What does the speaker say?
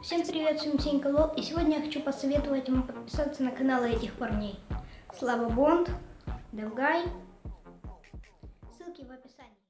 Всем привет, с вами Сенька Лол, и сегодня я хочу посоветовать вам подписаться на каналы этих парней. Слава Бонд, Девгай, ссылки в описании.